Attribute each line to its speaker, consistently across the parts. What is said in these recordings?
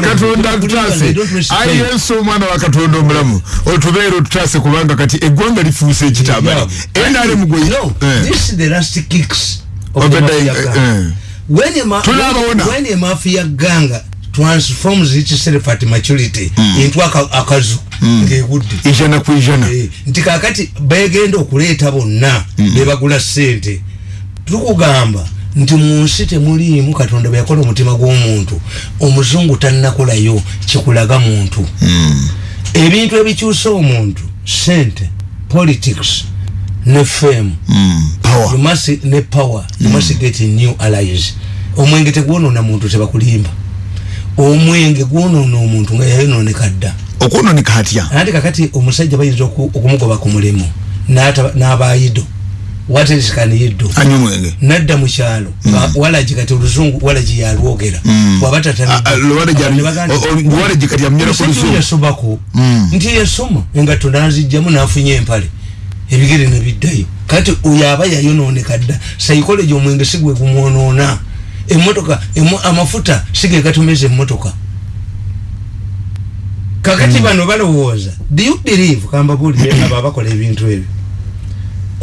Speaker 1: katonda tutase ayesu omwana wa katonda omulamu otubeera otutase kubanga kati eggwanga lifuuse ekitambala enale
Speaker 2: mugwemafia ganga transforms itself at maturity mm. into akazu mm. ngegudde
Speaker 1: ijana ku ijana.
Speaker 2: E, nti kakati begenda okuleeta bonna mm. bebagula sente tukugamba nti munsi temuliimu katonda bweyakola omutima gw'omuntu omuzungu tannakolayo kikulaga muntu. Mm. ebintu ebikyusa omuntu sente politics ne fame. Mm. ne power. You must get new allies. Omwenge tegwonona muntu tebakulimba. Omwenge gwonona omuntu nga yayononeka dda.
Speaker 1: Okwononeka atya?
Speaker 2: Anti kakati omusajja bayinza okumugoba ku mulimu n'abayido what is can you do?
Speaker 1: Anyo mwenge.
Speaker 2: Nadda mukyalo mm. walaji kati oluzungu walaji yalwogera
Speaker 1: mm.
Speaker 2: wabatataniwalaji
Speaker 1: kati yamnyera ku luzungu
Speaker 2: yasomako mm. nti yasoma engatto nazijjamu nafunye empale. Ebigere nebiddayo kati oyo aba yayononeka dda. Psychology omwenge sigwe kumwonoona emotoka amafuta sige gatumeza emotoka kakati mm. bano balowooza do you believe kamba bulire abo abakola ebintu ebyo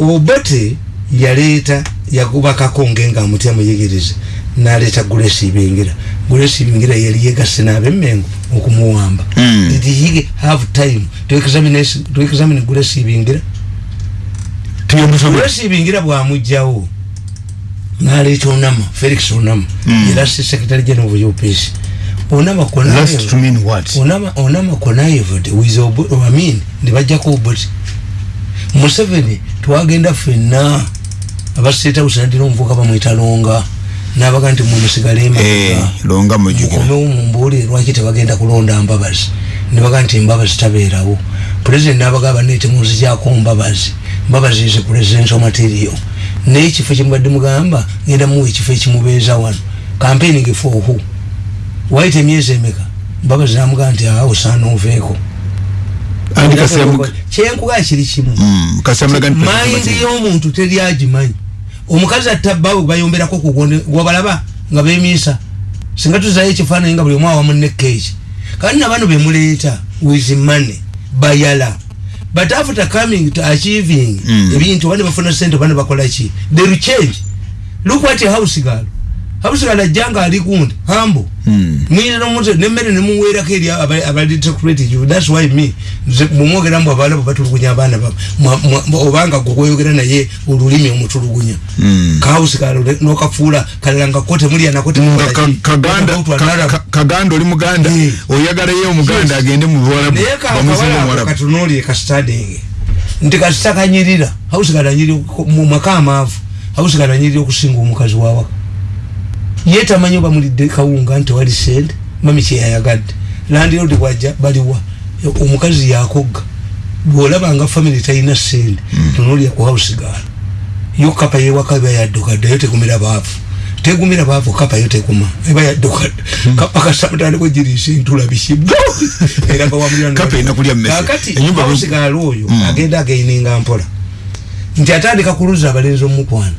Speaker 2: obote yaleeta yagubakako ngenga amutya muyigirize naleeta gulesi ibingira. Gulesi ibingira yali yegase nabemmengo okumuwamba. Mm. did he have time to examine, to examine gulesi ibingira? Gulesi ibingira bwamugjawo naleeta onama felix onama mm. yelasi secretary general of upc onama konayivod with obamin nebajjako obote museveni twagenda fenna abaseta usanatira omuvuka bamwita longa. Nabaga nti mumusigale
Speaker 1: emamukomewo
Speaker 2: mumbuli lwaki tebagenda kulonda mbabazi? Nebaga nti mbabazi tabeerawo. Pulezidenti nabaga banete muzikyako mbabazi. Mbabazi is presidential material. Naye ekifo kyemubadde mugamba ngenda muwa ekifo ekimubeeza wano. Campaigning for who? Waite emyezi emeka? Mbabazi namugaa nti awo saana oveeko kyenkuga kiri kimu.
Speaker 1: Mm,
Speaker 2: mayindi y'omuntu teri agimanyi. Omukazi atabbawe bayomberako kuwabalaba nga bemiisa singa tuzayo ekifaananyi nga buli omu awamu nekeeki kandi nabano bemuleeta with money bayala. But after coming to achieving mm. ebintu bane bafuna sente bane bakolaki they change. Look what a house girl habusigala janga ali kundi hambo mm. mwine no muntu nemmere ne muwera ke ya abali create you that's why me mumwogera mbo abala batulugunya abana ba obanga gogoyogera naye olulimi omutulugunya mm. kahusigala no kafula kalanga kote muli anakote
Speaker 1: mm, kaganda kaganda oli muganda yeah. oyagala ye omuganda yes. agende mu bwala
Speaker 2: bamuzima katunoli ka studying ndika stakanyirira habusigala nyiri mu makama afu habusigala nyiri okusinga omukazi wawaka yeta manyo bamulidde kawunga nti wali sente mami kyeyayagadde landiroodi bwajja baliwa omukazi yakogga bwolabanga famiry talina sente mm. tunulya ku hausigala yo kapa yewaka eba yaddukadde yo tegumira baavu tegumira baavu kapa yo teguma eba yaddukadde. Mm. kapa kasamutandiko girisa entula bisibu era bawamulakati hausigala oyo mm. agenda againinga mpola. Nti atandika kuluza abalenzi omukwana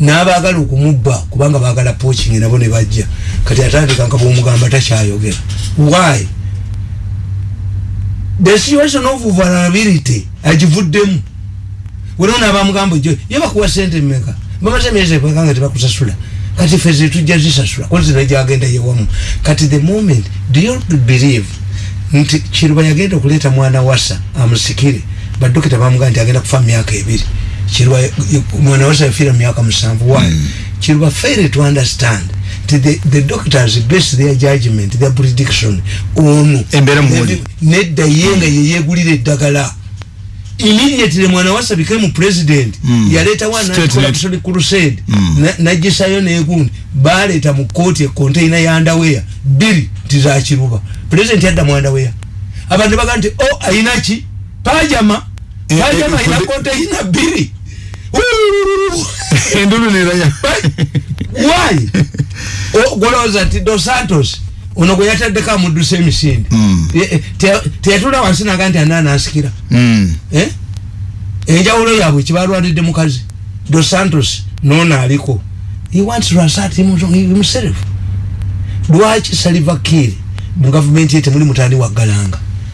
Speaker 2: n'abaagala okumubba kubanga baagala poaching nabo ne bajja. Kati atandika nga bwomugamba takyayogera. Why? The situation of vulnerability agivuddemu. Wenona abamugamba jo ye bakuwa sente mmeka? Bamaze emyezi ekanga tebakusasula. Kati fe zetujja zisasula kozi najagenda yewamu kati the moment do you believe nti kiruba yagenda okuleeta mwana wasa amusikire? Badokita bamugamba nti agenda kufa myaka ebiri chirwa mwana wasa yafira miaka msambu why? Mm. chirwa fail to understand the, the doctors base their judgment their prediction onu
Speaker 1: embera mwoli
Speaker 2: nedda yenga mm. yeye gulire dagala immediately mwana wasa became president mm. yaleta wana corruption crusade. Mm. najisa na yone ekundi baleta mukoti container ya underwear bili tiza chiruba president yadda mu underwear abantu baganti oh ainachi pajama. Pajama ina container bili
Speaker 1: endulu niranya
Speaker 2: why? Gwoloza nti dos santos ono gwe yataddeko amudduse emisinde. Hmm. teyatula wansi naga nti anana asikira. Hmm. eh? enjawulo yaabwe kibalwanidde mukazi dos santos nono aliko. He wants to assert himself. Lwaki saliva kiri mu gavumenti yete muli mutani wa galanga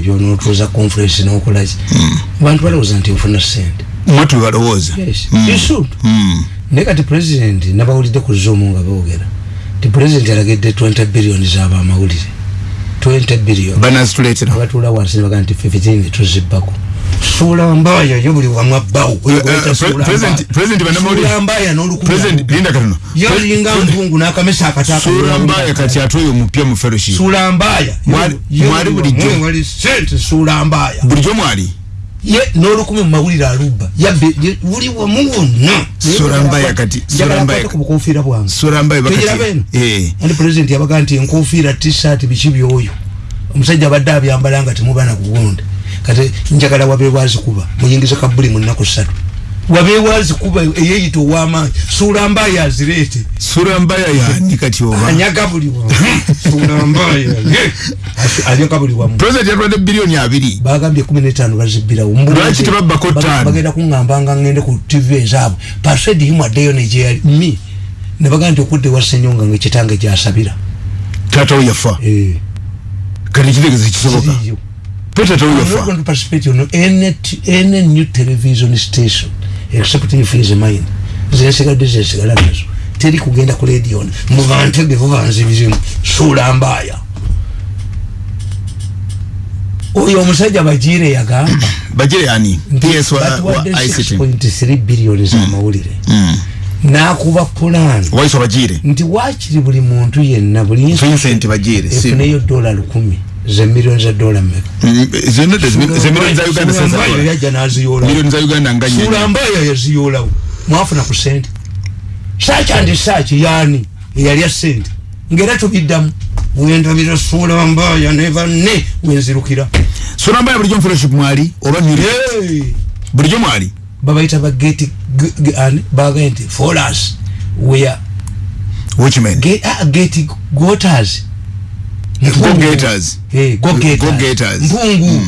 Speaker 2: ebyo notuza conference nokulaki mm. bantu balowooza nti ofuna sente
Speaker 1: mwatu balowooza.
Speaker 2: Hmm. hmm. naye kati president nabawulidde ku zoom nga boogera. Ti president alagedde 20 billion zaba amawulire. 20 billion.
Speaker 1: Banazituleetera
Speaker 2: abatuula wansi nebaga nti 15 tuzibbako suula mbaya yo buli wamu abbawo mbaya
Speaker 1: nolukulinda
Speaker 2: yolinga mpungu n'akamesa
Speaker 1: akatasuula mbaya kati ate oyo mupya mu feroshi
Speaker 2: suula mbaya
Speaker 1: mwali bulijjo
Speaker 2: wali sente suula mbaya
Speaker 1: bulijjo mwali?
Speaker 2: Ye n'olukumi mu mawulire alubba. Yabbe buli wamu wonna.
Speaker 1: Suula mbaya kati suula mbaya
Speaker 2: ku bukofiira bwange.
Speaker 1: Suula mbaya bakati
Speaker 2: eh. Andi president yabaga nti enkofiira t-shirt biki byoyo. Omusajja abadde abyambala nga temubana kugonda kati njagala wabewazi kuba muyingize kabuli mu nnaku ssatu. Wabewazi kuba eyeyita ow'amaanyi suula mbaya azireete.
Speaker 1: Suula mbaya yani kati oba?
Speaker 2: Anyaga buli wamu suula mbaya anyaga buli wamu
Speaker 1: president yatwadde bilioni abiri.
Speaker 2: Bagambye kumi n'etaano bazibbirawo.
Speaker 1: Lwaki tebabbako ttaano?
Speaker 2: bagenda kuŋŋamba nga ŋŋende ku tv ezaabwe. Paswedi himu addeyo negyeyali mi ne bagamba nti okudde wa senyonga ngaekitange gyasabira.
Speaker 1: Taata we yafa.
Speaker 2: Eh.
Speaker 1: kati kitegeeza kisoboka
Speaker 2: Peter I'm not going to participate in any, any new television station except if he is mine. Zensiga dezensiga nazo. Teri kugenda ku radio. Muvantege vuvanze bizimu. Sula mbaya. Oyo omusajja bajire yagamba.
Speaker 1: Bajire yani? PS wa, wa ICT.
Speaker 2: 6.3 billion za mm. mawulire. Mm. Nakuba plan.
Speaker 1: Waiso bajire.
Speaker 2: Nti wachiri buli muntu yenna buli
Speaker 1: Vincent bajire.
Speaker 2: Efuneyo dola lukumi. Ze millions of dollar me
Speaker 1: ze not ze millions za Uganda sasa
Speaker 2: kwa ya jana ziyola
Speaker 1: millions za Uganda nganya
Speaker 2: sura mbaya ya ziyola mwafu na kusend search and search yani yali ya send ngera tubiddamu. Wenda biro sura mbaya never ne wenzirukira
Speaker 1: sura mbaya bulijjo fellowship mwali oba nyiri
Speaker 2: hey.
Speaker 1: bulijjo mwali?
Speaker 2: Baba ita ba get and bagenti for us where?
Speaker 1: Which man?
Speaker 2: Get uh, get goters
Speaker 1: go-getters.
Speaker 2: Hey, go-getters.
Speaker 1: Go-getters.
Speaker 2: Mpungu.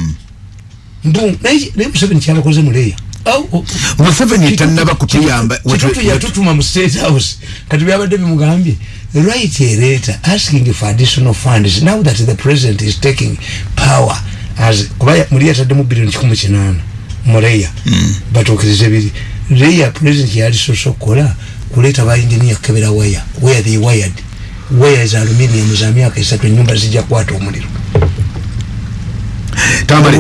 Speaker 2: Mpungu naye museveni kyalakoze muleya
Speaker 1: museveni tanaba kutuyamba
Speaker 2: kitutu yatutuma mu state house. Kati byabadde bimugambye write a letter asking for additional funds. Now that the president is taking power as kuba muli yataddemu bilioni kikumi kinaana muleya batuukirize biri. Leya president yali sosa okukola kuleeta ba engineer kebera wire where they wired weya za aluminium? Za miaka isatu nyumba zija kwata omuliro.
Speaker 1: Tambali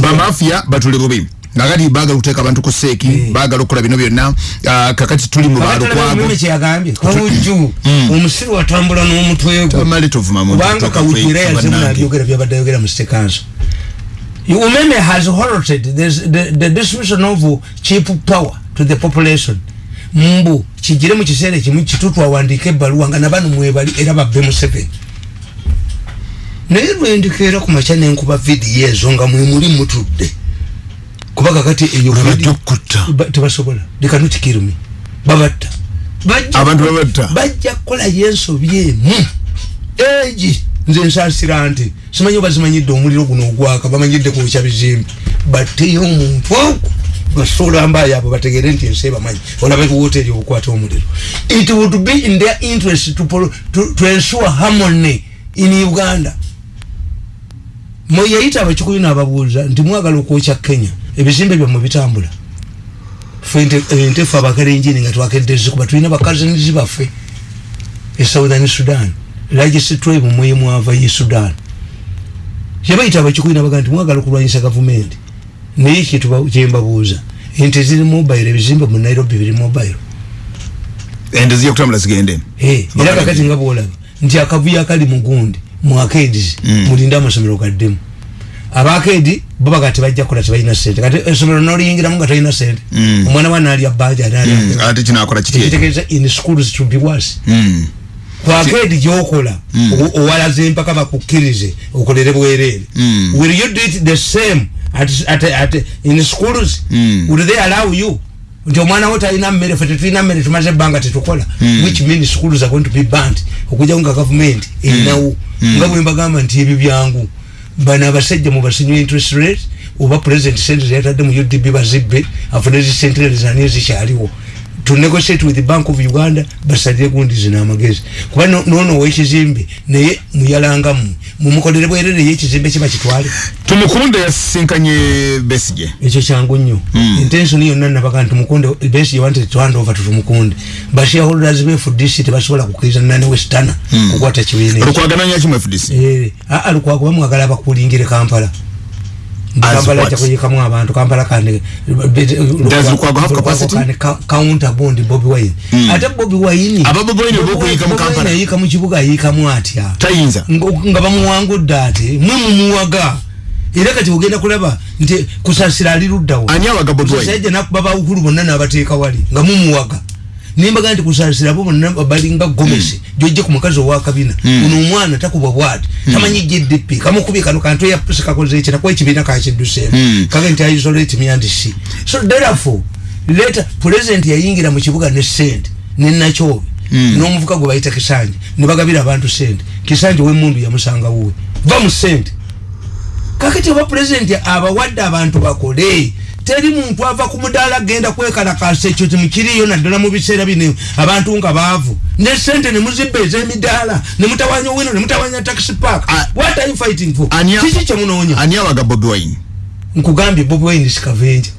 Speaker 1: bamafia batule bubi. Nagati baga kuteka abantu ku seki hey. Baga lokola bino byonna. Uh, kakati tuli mu balo kwabo
Speaker 2: mimi kyagambye kawuju mm. omusiru atambula n'omutwe
Speaker 1: gwe. Tamali tuvuma mu
Speaker 2: banga kawujira ya zimu na byogera byabadde yogera mu stekanso umeme has halted the, the distribution of cheap power to the population mbu kijire mu kiseera ekimu kitutu awandiika ebbaluwa nga nabano mwebali era babbe mu seven naye lwendika era ku makya nenkuba vidiyo ezo nga mwemuli mutudde. Kuba kakati eyo tebasobola. Lekanutikirumi babatta. Bajja kukolayo ensobi emu. Egi nze nsasira nti simanyi obazimanyidde omuliro guno ogwaka bamanyidde kwokya bizimbe. Batteyo omuntu ogwo basula mbaya abo bategere nti ensi ebamanyi olaba ebiwoteri obukwata omuliro. It would be in their interest to, to, to ensure harmony in uganda. Mweyayita abakikuyu nababuuza nti mwagala okwokya kenya ebizimbe byammwe bitambula. Entefu abakalenjini nga twakedde zikuba tulina bakazinizi baffe e southern sudan. Largest tribe mweye mwava ye sudan yabayita abakikuyu nabaga nti mwagala okulwanyisa gavumenti naye kyembabuuza ente ziri mobile ebizimbe mu nairobi biri mobile
Speaker 1: ente zijja kutambula zigende
Speaker 2: era kakati nga bwolaba nti akavuyo akali mugundi mu akedi mm. mulinde amasomero gaddemu. Abakedi bo baga tebajja kukola tebalina sente kati esomero noliyingiramu nga tolina sente mm. omwana wa naalya baja
Speaker 1: mm. ate kinakola
Speaker 2: kitegeeza in schools to be worse kwakedi gyokola owalaze empaka bakukkirize okolere bwerere will you do it the same at, at, at, in schools? Will they allow you? Nti omwana wo talina mmere fe tetulina mmere tumaze ebbanga tetukola. Which means schools are going to be banned okujjawo nga gavumenti erinawo. Nga bwe mbagamba nti ebyo byangu bano abasajja mubasinywa interest rate oba president sente zeyatadde mu udb bazibbe afune zisentire zani ezikyaliwo to negotiate with the bank of uganda basalire gundi zina amagezi. Kuba nono owekizimbe naye muyalangamu mumukolere bwerere ye ekizimbe kiba kitwale.
Speaker 1: Tumukunde yasinkanye besije
Speaker 2: ekyo kyangu nnyo. Mm. intention yonna nabaga nti tumukunde besije wanted to hand over to tumukunde. Bashareholders be FDC tebasobola kukkiriza nane westana mm. kukwata kibiina
Speaker 1: lukwagananya kimu FDC
Speaker 2: eh a lukwago bamwagala bakulingire Kampala kampala cha kuyikamu abantu. Kampala bond Bobby Wine. Mm. ate Bobby Wine
Speaker 1: aba Bobby Wine boko yika mu
Speaker 2: kibuga yika mu atya? Nga bamuwangudde ate mwe mumuwaga. Era kati ogenda kulaba nti kusasira ali luddawo kusasira nakuba bawukulu bonna n'abateeka wali nga mumuwaga nimbaga nti kusasira bo bonna balinga gomesi mm. jojje ku mukazi owakabina mm. uno omwana takubwa bwati mm. tamanyi gdp kamukubye kano kantu yapuse kakoze eki nakuba ekibiina kakidduseemu mm. kage nti aisolate myandisi so therefore leta president yayingira mu kibuga ne sente nenakyobe mm. n'omuvuka gwe bayita kisanje ne bagabira abantu sente kisanje w'emundu yamusanga wuwe va mu sente kakati oba president abawadde abantu bakole teri muntu ava ku mudaala genda kwekalakasa ekyo timukiriyo naddala mu biseera bino. Abantu nga baavu. Ne sente ne muzibba ez'emidaala ne mutawanya owino ne mutawanya taxi park. What are you fighting for? Kiki kyemunoonya
Speaker 1: ani awaga bobi wine?
Speaker 2: Nkugambye bobi wine sikavenja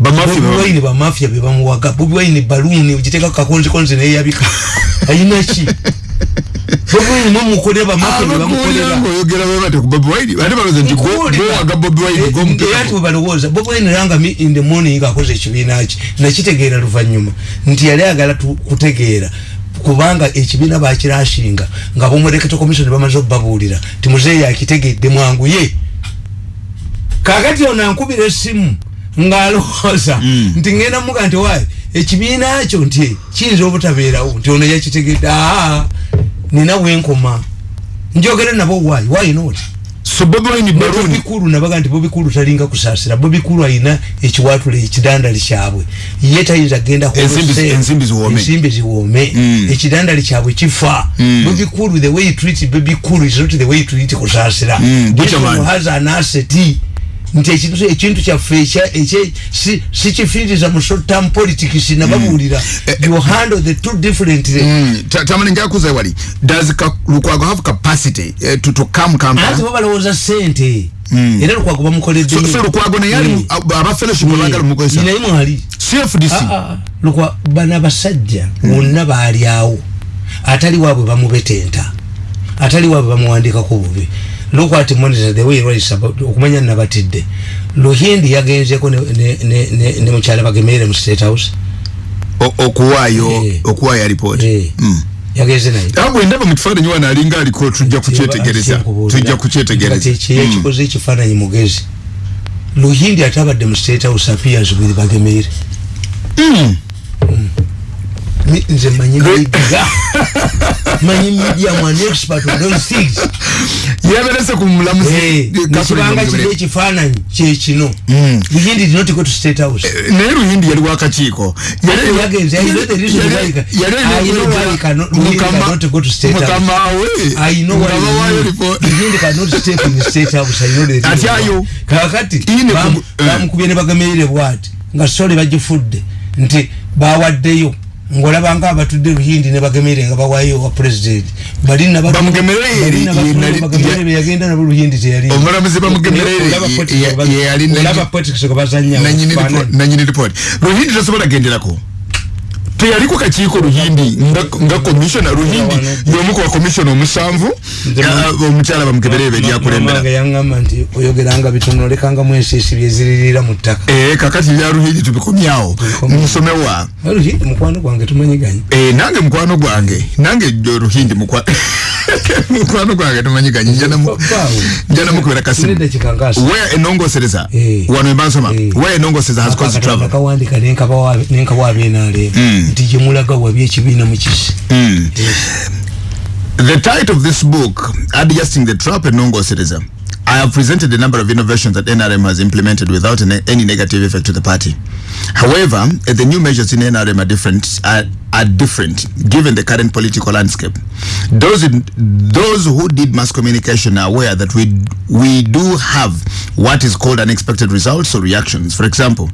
Speaker 2: bobi bamafia be bamuwaga. Bobi wine baluuni ogiteeka kakonzikonzi neyabika. Ayinaki bobi wine. Mumukolera bamafia be bamukolera ati webalowooza bobi wine ranga in the morning akoze ekibiina ki nakitegeera luvanyuma. Nti yali agala kutegeera. Kubanga ekibiina bakirashinga. Nga bomurekete komisioni bamaze okubabuulira timuzeeyi akitegedde mwanguye kakati ono ankubira essimu ng'alowooza. Mm. nti ngenda muga nti waayi ekibiina kyo nti kiyinza obutabeerawo. Nti ono yakitegedde aa nina bwenkoma. Njogere nabo waayi waayi nooti
Speaker 1: so bobi wine baluni
Speaker 2: bobi kulu nabaga nti bobi kulu talinga kusasira bobi kulu ayina ekiwatule ekidandali kyabwe. Ye tayinza genda
Speaker 1: ensimbi ziwome.
Speaker 2: Ensimbi ziwome. Mm. ekidandali kyabwe kifa. Mm. bobi kulu the way you treat bobi kulu is not the way you treat one has an asset nti ekintu ekintu kyaffe si kifiiriza mu short term politics nababuulira. You handle the two differently
Speaker 1: tamani njakuza wali. Does lukwago have capacity uh, to, to come kampala?
Speaker 2: Ati bo balowooza sente era lukwago bamukoledde
Speaker 1: so lukwago naye ali aba fellowship bagala mukozesa.
Speaker 2: Naye mwali.
Speaker 1: Cfdc
Speaker 2: lukwa bana abasajja bonna baali awo. Atali waabwe bamubetenta. Atali waabwe bamuwandikako bubi look at monitor the way right about okumanya nabatidde luhindi yagenzeko ne ne ne, ne, ne mukyala bagemere mu state house
Speaker 1: okuwayo hey. okuwayo report
Speaker 2: hey. mm. yageze naye
Speaker 1: abo ndaba mu kifaananyi wana alinga aliko tujja kukyetegereza tujja kukyetegereza
Speaker 2: ekikoze ekifaananyi mugezi luhindi atabadde mu state house appears with bagemere
Speaker 1: mm.
Speaker 2: mm. Nze manyi media manyi media mwan expert on those things
Speaker 1: yaberese ku mulamuzi
Speaker 2: nekibanga kiri ekifaananyi kyekino luhindi did not go to state house
Speaker 1: naye luhindi yali wakakiiko
Speaker 2: yagenze i know the reason why i know why cannot cannot go to state house
Speaker 1: mukamawe
Speaker 2: i know why luhindi cannot step in state house i know the reason
Speaker 1: atyayo
Speaker 2: kakati bamukubye ne bagamerere bwati. Nga sole bagifudde nti bawaddeyo ngolaba nga abatudde luhindi ne bagemere nga bawayo wa president. Balina bagemere yagenda nabo luhindi teyali.
Speaker 1: Omulamuzi bamugemere
Speaker 2: olaba politics ko bazanya
Speaker 1: nanyini report luhindi tasobola genderako teyali kwa kachiko ruhindi nga, nga komishona ruhimbi yomu ku bakomishona omusanvu omukyala bamukebere ebyo
Speaker 2: eryakulembera yaŋŋamba nti oyogeranga bitono lekangamu ensiisi byeziririra mutaka ee eh,
Speaker 1: kakati lya ruhindi mkwano kwa
Speaker 2: ruhimbi tumanyi ganyi ee
Speaker 1: nange mkwano kwa gwange nange ruhindi mkwano mkwano kwa mukwano tumanyi ganyi njana mukubira kasimu wea weya enongosereza eh. wano wea eh. enongo enongosereza has caused trouble.
Speaker 2: Nti gyemulaga wabi ekibiina mukisi
Speaker 1: The title of this book, Adjusting the Trap Citizen. I have presented a number of innovations that NRM has implemented without an, any negative effect to the party. However, the new measures in NRM are different, are, are different given the current political landscape. Those, in, those who did mass communication are aware that we, we do have what is called unexpected results or reactions. For example,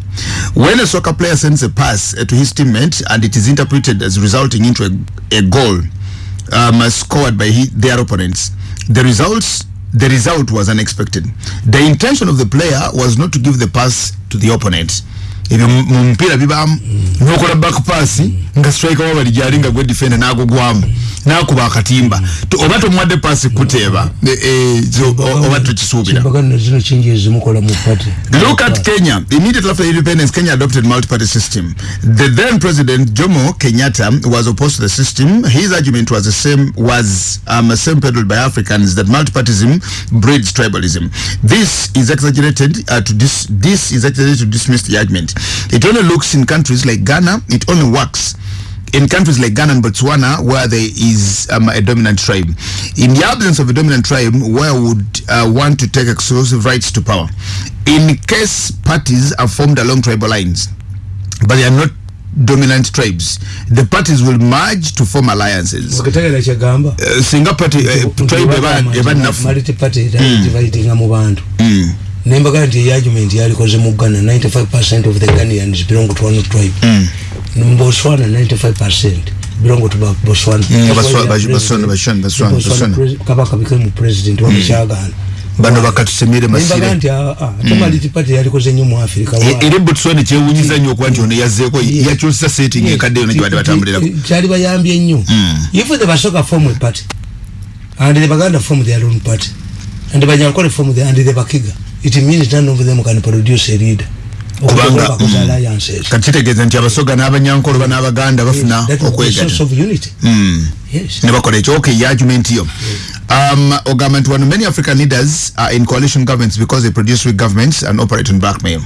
Speaker 1: when a soccer player sends a pass uh, to his teammate and it is interpreted as resulting into a, a goal, um, scored by he, their opponents. The results, the result was unexpected. The intention of the player was not to give the pass to the opponent. Ebyo mu mpira bibamu nokola back pass nga striker wabali jali nga gwe defender nagugwamu nakuba akatimba. Oba tomwadde pass kuteeba oba tukisuubira. Look at kenya. Immediately after independence kenya adopted multi-party system. The then president jomo kenyatta was opposed to the system. His argument was the same was um, same peddled by africans that multipartism breeds tribalism. This is exaggerated uh, to dis this is exaggerated to dismiss the argument it only looks in countries like ghana it only works in countries like Ghana and Botswana where there is um, a dominant tribe. In the absence of a dominant tribe, where would uh, want to take exclusive rights to power? In case parties are formed along tribal lines, but they are not dominant tribes, the parties will merge to form alliances. Uh, singa party uh, tribe eba nafu.
Speaker 2: Multi party dividing mu bantu. Mm. Nembaga nti argument yalikoze mu Ghana 95% of the Ghanaians belong to one tribe. Mm. Botswana 95% belong to Botswana.
Speaker 1: Botswana, Botswana, Botswana.
Speaker 2: Kabaka became president wa Michigan.
Speaker 1: bano bakatusemire
Speaker 2: masire. nti tomaliti party yalikoze nnyo mu Africa.
Speaker 1: Eri Botswana kyewunyiza nnyo okuba nti ono yazzeeko yakyusa setting ekadde yona gyebadde batambulirako
Speaker 2: kyali bayambye nnyo if the basoka form a party and the baganda form their own party and banyankole form the and the bakiga it means none of them can produce a leader
Speaker 1: kubanga kakitegeeza nti abasoga n'abanyankolo ba n'abaganda bafuna okwegata ne bakola ekyo okay argument yo um, nti wano many african leaders are in coalition governments because they produce weak governments and operate on blackmail.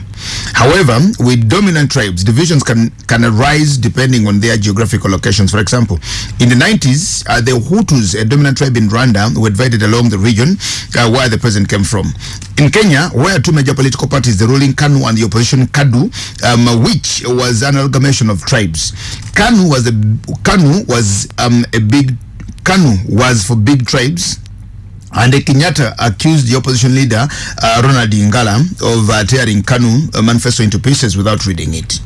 Speaker 1: However with dominant tribes divisions can, can arise depending on their geographical locations. For example in the 90s uh, the hutus a dominant tribe in rwanda were divided along the region uh, where the president came from. In kenya where two major political parties the ruling kanu and the opposition kadu um, which was an amalgamation of tribes. Kanu was a kanu was um, a big Kanu was for big tribes and the Kenyatta accused the opposition leader uh, Ronald Ingala of uh, tearing Kanu manifesto into pieces without reading it.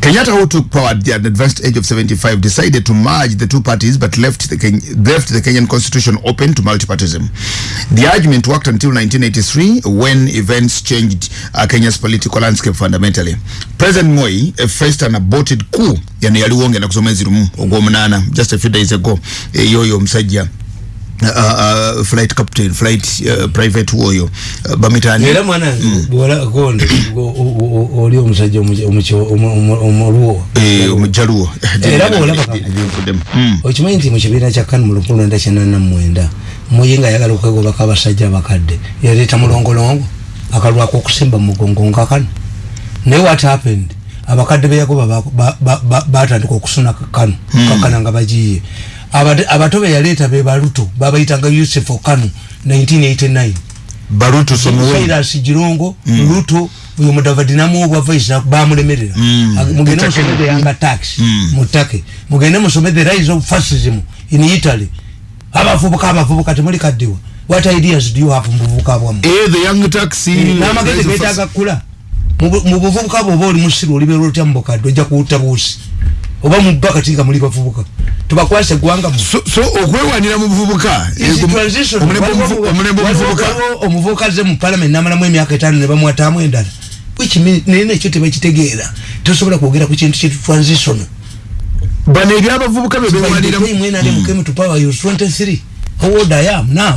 Speaker 1: Kenyatta, who took power at the advanced age of 75, decided to merge the two parties but left the, Ken left the Kenyan constitution open to multipartism. The argument worked until 1983 when events changed uh, Kenya's political landscape fundamentally. President Moi uh, faced an aborted coup yaliwonge ogwo munana just a few days ago e, yoyo Uh, uh, flight captain flight uh, private woyo uh, bamitani
Speaker 2: era mwana mm. bwala konde oli omusajja omuluwo
Speaker 1: eh omujaluwo
Speaker 2: era bwala bakakuvudem mm. okimanyi nti mu kibiina kya kanu mu lukumi lwenda kyenana mwenda. Muyinga ayagala okwegobako abasajja abakadde yaleeta mulongolongo akalwako okusimba mugongo nga kano naye what happened? Abakadde beyagoba batandika okusuna kano kakana nga bagiye abato be yaleeta be baluto babayitanga yusuf okanu 1989
Speaker 1: baruto
Speaker 2: somuwairas jirongo mm. luto uyo mudavadi namuobwa voice bamulemerera. Mm. mugende musomede yanga tax. Mm. mutake. Mugende musomede rise of fascism in italy. Abavubuka abavubuka temuli kaddiwa. What ideas do you have mubuvubuka bwamu?
Speaker 1: Eh the young taxi
Speaker 2: namagende getaga kula. Mu buvubuka bwoba oli musiru olibeera otya mubukadde ojja kuwutta buusi. Oba mubakati nga muli bavubuka tubakwase eggwanga
Speaker 1: so, so okwewanira mu buvubuka
Speaker 2: omuvubuka ze mu parliament namalamu emyaka etaano ne bamwatamu endala. Naye nekyo tebakitegeera tosobola kwogera ku kintu kyetu transition.
Speaker 1: Bano ebyabavubuka
Speaker 2: bebewalira how old i am now?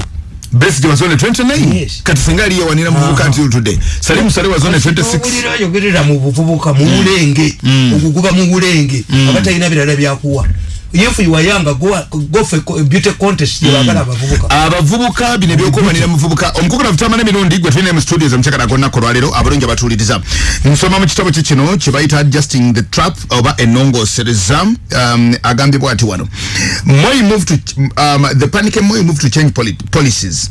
Speaker 1: Best was only 29 yes. kati singa aliye wanira muvubuka until today. Salim Sare was only 26
Speaker 2: Okulira yogerera mu buvubuka mu bulenge mm. okukuba mu bulenge abatalina birala byakuwa if you are young go go for a beauty contest mm. bakala abavubuka.
Speaker 1: Abavubuka bine byokumanira muvubuka omukoko nafutamana emirundi gwe tulina mu studios omukyakala gonna kolwalero abalungi abatuliriza nsoma mu kitabo kye kino kye bayita adjusting the trap oba enongosereza um, agambibwa ati wano moi moved to um, the panic moi moved to change poli policies.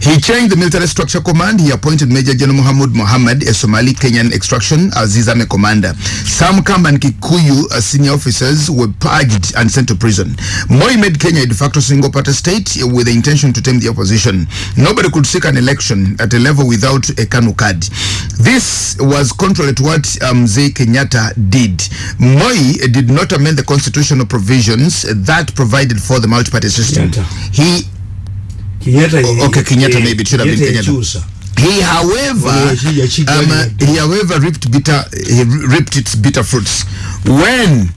Speaker 1: He changed the military structure command. He appointed major general muhammad muhammad a somali kenyan extraction as his army commander. Some kamban kikuyu uh, senior officers were purged and sent to prison. Moi made Kenya a de facto single party state with the intention to tame the opposition. Nobody could seek an election at a level without a Kanu card. This was contrary to what um, Zay Kenyatta did. Moi did not amend the constitutional provisions that provided for the multi-party system.
Speaker 2: Kenyatta.
Speaker 1: He
Speaker 2: Kenyatta
Speaker 1: Oh, okay, Kenyatta maybe it should have been Kenyatta. He, however,
Speaker 2: Yeah, yeah, she-
Speaker 1: um, he, however, reaped bitter, he reaped its bitter fruits when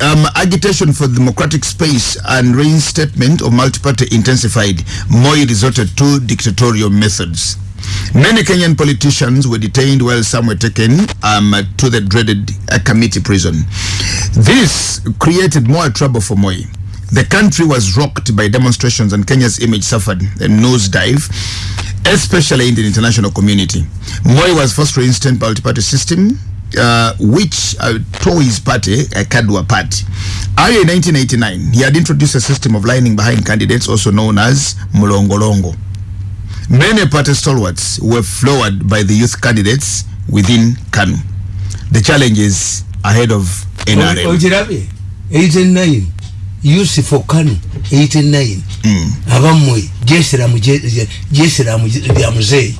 Speaker 1: um, agitation for democratic space and reinstatement of multi-party intensified. Moi resorted to dictatorial methods. Many Kenyan politicians were detained while some were taken um, to the dreaded uh, committee prison. This created more trouble for Moi. The country was rocked by demonstrations and Kenya's image suffered a nosedive, especially in the international community. Moi was forced to instant multi-party system, uh, which uh, tore his party, a Kadwa party. Earlier in 1989, he had introduced a system of lining behind candidates, also known as Mulongolongo. Many party stalwarts were floored by the youth candidates within KANU. The challenge is ahead of NRM.
Speaker 2: okirabe 89 use for kanu 89
Speaker 1: Mm.
Speaker 2: abammwe jesiramu jesiramu lya muzeeyi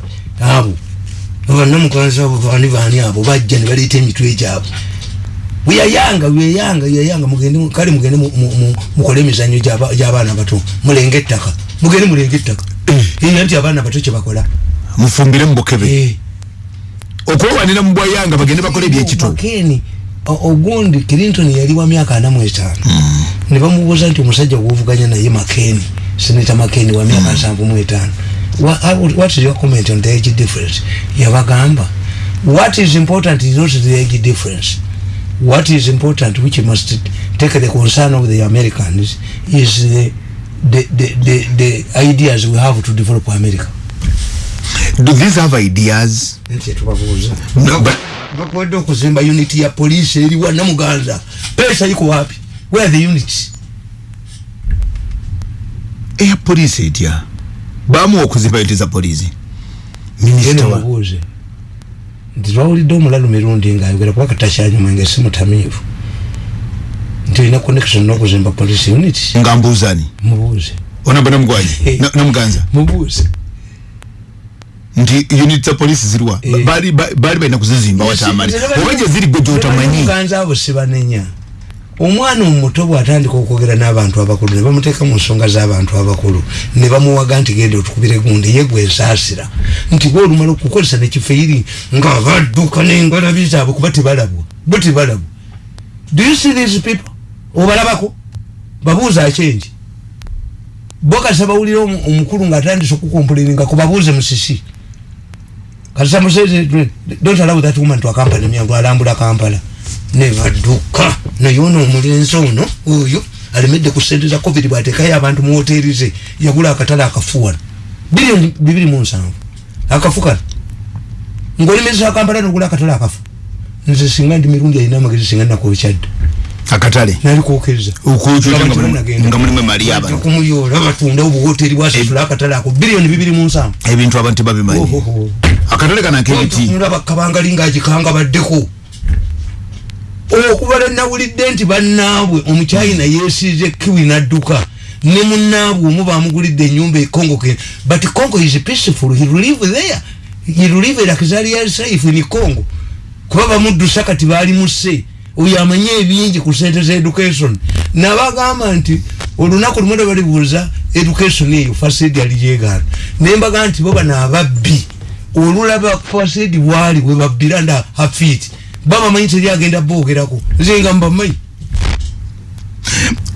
Speaker 2: abo abanamukanzi abo bani bani abo bajja ne baleeta emitwe gyabwe. Weyayanga weyayanga weyayanga mugende kale mugende mu- mu- mu- mukole emizanyo gy'aba- gy'abaana bato mulenge ettaka. Mugende mulenge ettaka. Era nti abaana bato kyebakola
Speaker 1: mufumbire mubukebe
Speaker 2: Eh.
Speaker 1: okwewanira mu bwayanga bagende bakole ebyekito
Speaker 2: ogundi clinton yali wa myaka ana mu etaano ne bamubuuza nti omusajja gwovuganya naye makeni seneta makeni wa myaka nsanvu mu etaano what is your comment on the age difference? Yabagamba. What is important is not the age difference. What is important which must take the concern of the americans is the, the, the, the, the ideas we have to develop america.
Speaker 1: Do these have ideas?
Speaker 2: Bakwedde okuzimba uniti ya poliisi eriwa namuganza pesa iko wapi? Where the units?
Speaker 1: Eya polisi etya bamuwa okuzimba yoti za polisi
Speaker 2: ene
Speaker 1: minisita wa
Speaker 2: mubuuze nti twawulidde omulalu mirundi ngaayogera kuba katakyanyuma nga si mutamiivu nti olina connection n'okuzimba police unit
Speaker 1: nga mbuuzani
Speaker 2: mubuuze
Speaker 1: onamba namugwanyi Na- namuganza
Speaker 2: mubuuze
Speaker 1: nti unit za polisi ziriwa
Speaker 2: Eh.
Speaker 1: bali ba- bali balina kuzizimba watamali oba gye ziri gwe gyotamanyi
Speaker 2: muganza abo sibanenya omwana omuto bwatandika okwogera n'abantu abakulu ne bamuteeka mu nsonga z'abantu abakulu ne bamuwaga nti genda otukubire gundi ye gwe ensaasira nti gwe olumala okukozesa nekifeiri nga badduka n'engalabi zaabwe kuba tebalabwa bo tebalabwa. Do you see these people? Obalabako? Babuuza akyengi bo kasa bawulira omu- omukulu ng'atandise okukompuliringa kubabuuze musisi. Kasita museze don't allow that woman to accompany me alambula kampala ne badduka naye ono omulenzi ono oyo alemedde ku sente za covid bwatekayo abantu mu hoteri ze yagula akatale akafuwano bilioni bibiri mu nsanvu. Akafu kano ngaolemezesa kampala nogula akatale akafu. Nze singa ndi mirundi alina amagezi singa nakokyadda
Speaker 1: akatale?
Speaker 2: Nali kwokeriza
Speaker 1: Okwokya nga mulimu- emali y'abantu.
Speaker 2: kumuyoola batunda obuhoteri bwasasula akatale ako. Bilioni bibiri mu nsanvu.
Speaker 1: ebintu abantu tebabimanyi akatale kana nk'ebiti
Speaker 2: mulaba kabangali ngaagikanga baddeko okubala nawulidde nti bannaabwe omukyayina yeesiize kiwi nadduka. Ne munnaabwe omu bamugulidde enyumba e congo ke but congo is peaceful he live there. He live like zaria safe in congo. Kuba bamuddusa kati baali musse oyo amanye ebingi ku sente za education. Nabagamba nti olunaku lumu balibuuza education eyo fasidi alijegaana nembaga nti bo bano ababbi olulaba fasidi bwali webabbira nda hafiti babamanyi teryagenda boogerako. Nze nga mbamanyi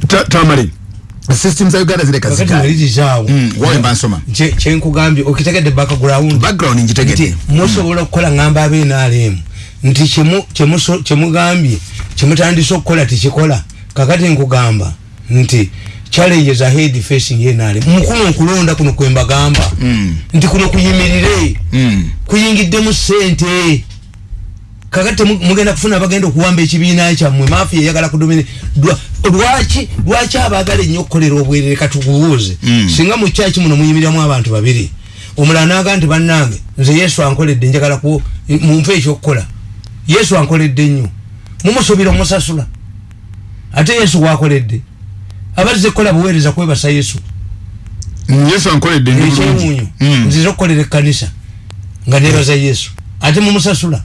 Speaker 1: Ta- tamale system za uganda zireka
Speaker 2: malirizaawo
Speaker 1: Mm, wawe mba nsoma
Speaker 2: Kye- kyenkugambye okitegedde background.
Speaker 1: Background ngitegedde.
Speaker 2: Musobola okukola ngamba abenaalemu nti kyemugambye kyemutandise okukola tikikola kakati nkugamba nti challenges ahead facing NRM mukuno okulonda kuno kwembagamba
Speaker 1: Mm.
Speaker 2: nti kuno kuyimirire
Speaker 1: Mm.
Speaker 2: kuyingiddemu sente kakati mugenda kufuna bagenda okuwamba ekibiina kyammwe mafia eyagala kudomine Lwa- lwaki lwaki abagala ennyo okukolera obwerere? Katukubuuze
Speaker 1: Mm.
Speaker 2: singa mu kyaki muno muyimiriramu abantu babiri omulala naga nti bannange nze yesu ankoledde njagala ku mumpe ekyokukola. Yesu ankoledde nnyo mumusuubira omusasula. Ate yesu wakoledde. Abazze kukola buweereza kwebasa yesu.
Speaker 1: Yesu ankoledde ndi bulungi.
Speaker 2: ekyewuunyo.
Speaker 1: Mm.
Speaker 2: nziza okukolera ekkanisa nga nebaza yesu. Ate mumusasula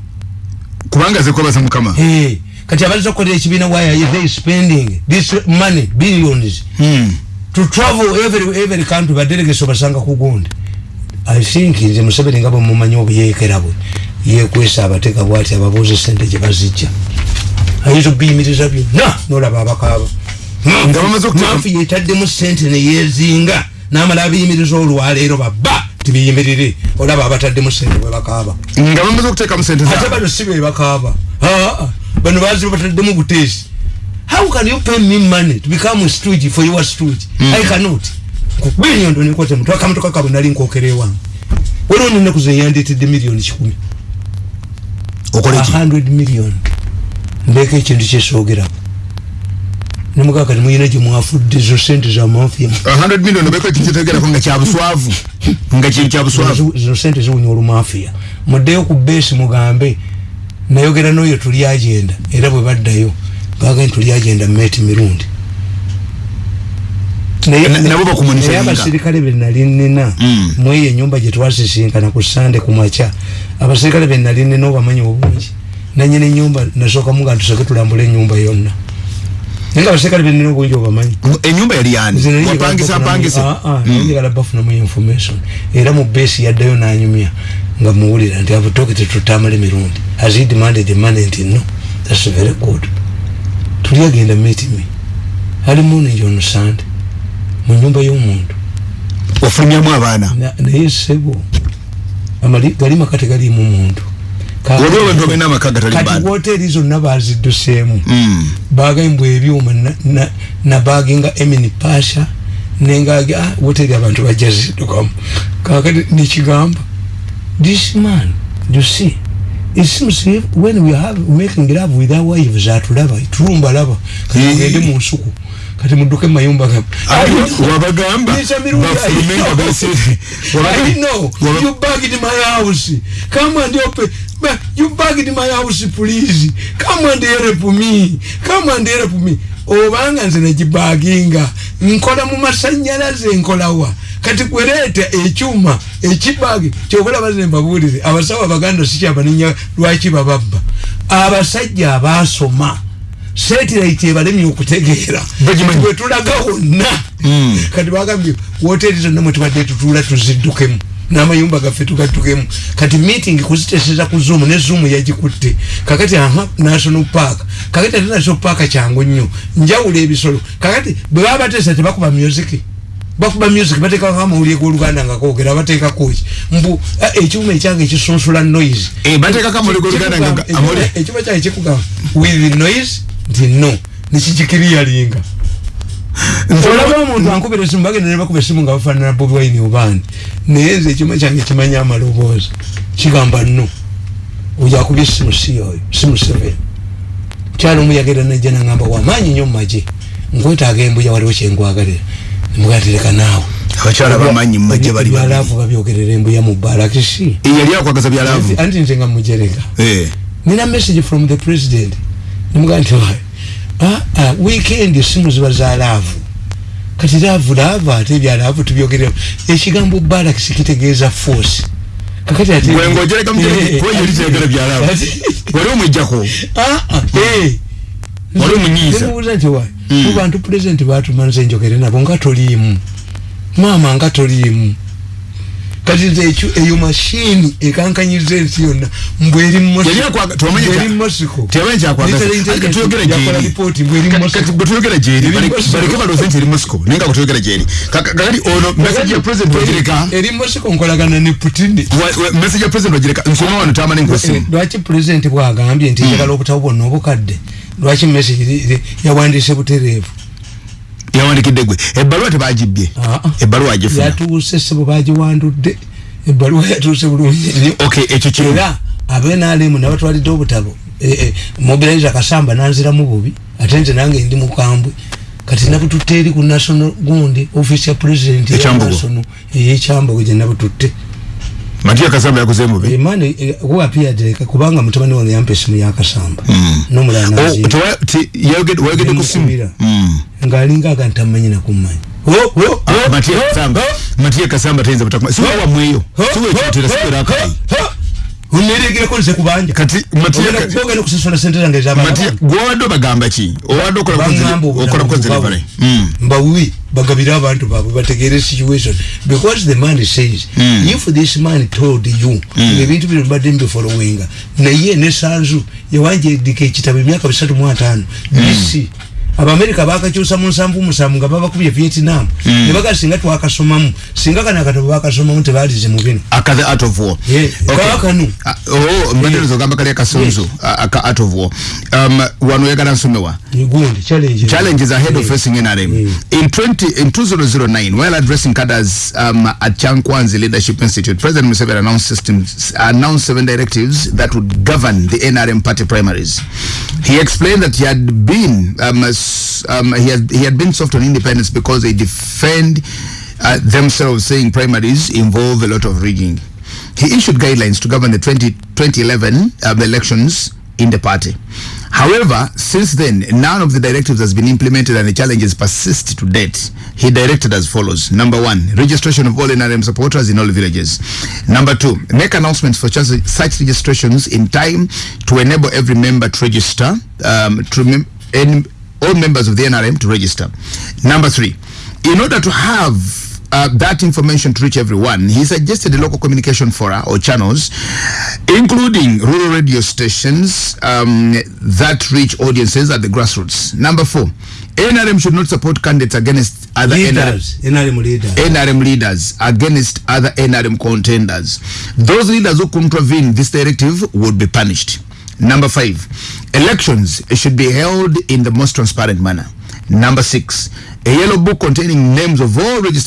Speaker 1: kubanga ze kwebaza mukama.
Speaker 2: Hey, kati abaliza okukolera ekibiina why they spending this money billions?
Speaker 1: Mm.
Speaker 2: to travel every, every country badelegates obasanga ku gundi. I think nze museveni nga bwemumanyi obuyeekera bwe yekwesa abateeka bwati ababuuza sente gye bazijja. Ayinza obiyimiriza byonna nolaba abakaaba.
Speaker 1: Okuteeka-
Speaker 2: mafu yetaddemu sente neyezinga namala abiyimiriza olwaleero baba tibiyimirire olaba abataddemu sente bwe bakaaba.
Speaker 1: Nga bamaze okuteekamu sente
Speaker 2: ate bano si be bakaaba. Ah, bano bazi bataddemu buteesi. How can you pay me money to become a stooge for your stooge?
Speaker 1: Mm.
Speaker 2: i cannot. Kubinyondo nikote mtu akamotoka kabwe nali nkokere wange waliwo nenaku zeyandetedde miliyoni kikumi.
Speaker 1: Okole ki?
Speaker 2: 100 million. Ndeeka ekintu kyesogerako nemugaa kati muyina gye mwafudde zo sente za mafia.
Speaker 1: 100 million obeko ekitegerako nga kyabuswavu? Nga kintu kyabuswavu?
Speaker 2: Zino sente ziwunya olumafia. Muddeyo ku beesi mugambe nayogera n'oyo tuli agenda. Era bwe baddayo baga nti tuli agenda meti mirundi. Naye- abasirikale be nali nina
Speaker 1: Mm.
Speaker 2: mweyo enyumba gye twasisinkana ku sande ku makya abasirikale be nali nina obamanyi obungi nanyina enyumba nasookamu nga ntusooke tulambula enyumba yonna naye nga abasirikale be nina obungi obamanyi
Speaker 1: enyumba yali
Speaker 2: njagala
Speaker 1: wapangisa
Speaker 2: bafunamu-
Speaker 1: apangise
Speaker 2: Ah, ah, nali njagala bafunamu information. Era mu base yaddayo nanyumya nga muwulira nti abutokete tutamala emirundi as he demanded the money nti no thats very good. Tuli agenda meet me ali morning on sunday mu nyumba y'omuntu.
Speaker 1: Wafulumyamu abaana.
Speaker 2: Na- naye sebo gali maka tegalimu muntu Ka-
Speaker 1: waliwo abantu balina amaka gatali
Speaker 2: kati
Speaker 1: baana
Speaker 2: woteeri zonna bazidduseemu
Speaker 1: Mm.
Speaker 2: bagambwa ebyuma na- na- nabaginga emini pasha nengaga ah, woteri abantu bajja ziddukamu kakati nekigamba this man you see it seems if when we have making love with our wives atulaba tulumba laba kati
Speaker 1: Eh.
Speaker 2: mugende mu nsuku kati mudduke mumayumba gamu
Speaker 1: Ate wabagamba
Speaker 2: mirundi,
Speaker 1: bafume
Speaker 2: I know. you bagged my house. Come and open. You bagged my house, please. Come and help me. Come and help me. obanga nze negibaginga nkola mu masanyalaze nkolawa kati kwereeta ekyuma ekibagi kyobalaba ze mbabuulire abasawo abaganda sikyabaninya lwaki bababba abasajja abasoma satellite ebalemye okutegeera
Speaker 1: Bagimanyi.
Speaker 2: bwetulaga wonna.
Speaker 1: Mm.
Speaker 2: kati bagambye woteeri zonna mwetubadde tutuula tuziddukemu n'amayumba gaffe tugaddukemu. Kati meeting kuziteseza ku zoom ne zoom yagikutte. Kakati aha national park. Kakati ate national park kyangu nnyo. Njawula ebisolo. Kakati bwe baba bateesa tebakuba music? Bakuba music bateekako amawulire g'oluganda nga koogera bateekako ki? Mbu ah, ekyuma ekyange ekisunsula noise.
Speaker 1: Eh,
Speaker 2: ekyuma kyange kikugamba with noise nti no nekikikiriyalinga olaba omuntu ankubira esimu bagenda ne bakuba esimu nga bafaanana bobi wine obandi naye nze ekyuma kyange kimanya amaloboozi. Kigamba no oyo akubye esimu si oyo simu seven kyalo omu yagenda najja nangamba wamaanyi nnyo mumagye nkwetaaga embuya waliwo kyengwagalira nemugatereka naawe.
Speaker 1: Abakyala bamanyi mumajje bali babiri
Speaker 2: byalaavu babyogerera embuya mu balakisi
Speaker 1: Eh, yali akwagaza byalaavu.
Speaker 2: Anti nze nga mujereka
Speaker 1: Eh.
Speaker 2: nina message from the president nemugaa nti "Why? ah, ah, weekend simu ziba za laavu kati laavu laavu ate ebyalaavu tubyogerera ekigambo balakisi kitegeeza force kakati ate
Speaker 1: Gwe ng'ogereka mu
Speaker 2: Eh,
Speaker 1: kyayagala byalaavu. wali omwijjako
Speaker 2: Ah, ah, eh.
Speaker 1: Wali omunyiiza.
Speaker 2: Nti wa
Speaker 1: Mm.
Speaker 2: mu bantu president batuma nze njogere nabo nga toliimu maama nga toliimu kati nze ekyo eyo mashini ekankanyiza ensi yonna. Mbweri
Speaker 1: Yali akwaga- tuwamanyi kya-
Speaker 2: mosiko.
Speaker 1: teyamanyi kyakwagaza. Ati tuyogere
Speaker 2: yakola
Speaker 1: gyeri.
Speaker 2: ripooti mbweri
Speaker 1: Ka-
Speaker 2: mosiko.
Speaker 1: kati bwe tuyogera gyeri.
Speaker 2: Eri
Speaker 1: baleke
Speaker 2: Mosiko.
Speaker 1: baleke balooze nti eri mosiko. Naye nga bwe tuyogera gyeri. Ka- ka- kakati ono message ya president wagireka.
Speaker 2: eri mosiko nkolagana ne putini
Speaker 1: wa- wa- message ya president wagireka. Nsoma wano tamale nkwesimu
Speaker 2: lwaki pulezidenti bwagambye nti njagala obutabo bwonna obukadde? Lwaki message ri- ri- yawandiise butereevu
Speaker 1: yawandikidde gwe. Ebbaluwa tebagibye
Speaker 2: Ah, ah.
Speaker 1: ebbaluwa agifuna.
Speaker 2: Yatuuse sebo bagiwandudde. Ebbaluwa yatuuse bulungi.
Speaker 1: Okay ekyo kimu.
Speaker 2: Era abenalemu nabatwalidde obutabo eh, eh, mobilize akasamba nanziramu bubi ate nze nange ndi mukambwe. Kati nabututte eri ku national gundi office ya president national eyekyambogo gye nabututte
Speaker 1: Matia Kasamba ya kusemu
Speaker 2: vi? Imani eh, e, eh, pia direka kubanga mtumani wange yampe simu ya Kasamba.
Speaker 1: Mm.
Speaker 2: Numula
Speaker 1: na zini. Oh, wegede kusimu? Mm.
Speaker 2: Ngalinga
Speaker 1: ganta
Speaker 2: nitamenye na kumanyi. Oh,
Speaker 1: oh, oh, Matia Kasamba. Matia Kasamba tenza patakumani. Siwa wa mweyo. Siwa chutira siwa rakai.
Speaker 2: Oneregereko nze kubanja
Speaker 1: kati matiya
Speaker 2: ogenda kusasula sente zange
Speaker 1: matiya
Speaker 2: ezabana
Speaker 1: gwowadde obagamba ki? Owadde okola
Speaker 2: bangamba
Speaker 1: okola ku delivery Mm.
Speaker 2: mbawi bagabire abantu baabwe bategere situation. Because the man says
Speaker 1: Mm.
Speaker 2: if this man told you ebintu bino mbadde mbifolowinga naye nesanzu yawanjedika ekitabo emyaka bisatu mu ataano bisi abamerika bakakyusa mu nsanvu musanvu nga babakubye vietnam ne baga singa twakasomamu singa kano akatabo bakasomamu tebalize mu bino
Speaker 1: aka the art of war
Speaker 2: Yeah,
Speaker 1: Okay.
Speaker 2: kaakano.
Speaker 1: Ah, oh mbadde nzogamba kali akasunzu ah, aka art of war um, wano oyagala nsomewa
Speaker 2: gundi challenge
Speaker 1: challenges ahead of
Speaker 2: Yeah.
Speaker 1: facing NRM.
Speaker 2: Mm.
Speaker 1: In 20 in 2009, while addressing cadres um, at Chankwanzi Leadership Institute, President Museveni announced systems announced seven directives that would govern the NRM party primaries. He explained that he had been um, um, he had he had been soft on independence because they defend uh, themselves, saying primaries involve a lot of rigging. He issued guidelines to govern the 20, 2011 um, elections in the party. However, since then, none of the directives has been implemented and the challenges persist to date. He directed as follows. Number one, registration of all NRM supporters in all villages. Number two, make announcements for such registrations in time to enable every member to register, um, to all members of the NRM to register. Number three, in order to have uh, that information to reach everyone, he suggested a local communication fora or channels, including rural radio stations um, that reach audiences at the grassroots. Number four, NRM should not support candidates against other NRM,
Speaker 2: NRM leaders
Speaker 1: NRM leaders against other NRM contenders. Those leaders who contravene this directive would be punished. Number five, elections should be held in the most transparent manner. Number six, a yellow book containing names of all registered